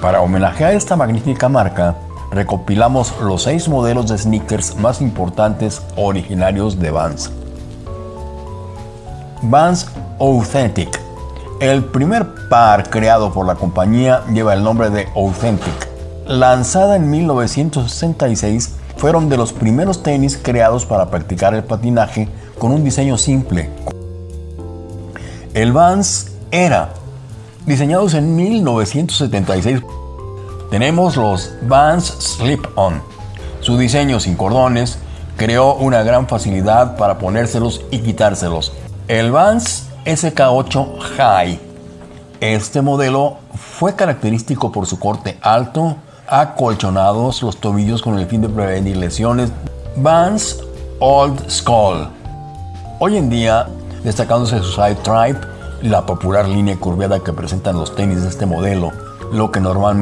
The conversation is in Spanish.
Para homenajear esta magnífica marca, recopilamos los seis modelos de sneakers más importantes originarios de Vans. Vans Authentic. El primer par creado por la compañía lleva el nombre de Authentic. Lanzada en 1966, fueron de los primeros tenis creados para practicar el patinaje con un diseño simple. El Vans Era, diseñados en 1976, tenemos los Vans Slip-On. Su diseño sin cordones creó una gran facilidad para ponérselos y quitárselos. El Vans SK8 High. Este modelo fue característico por su corte alto, acolchonados los tobillos con el fin de prevenir lesiones. Vans Old Skull. Hoy en día, destacándose su side tribe, la popular línea curveada que presentan los tenis de este modelo, lo que normalmente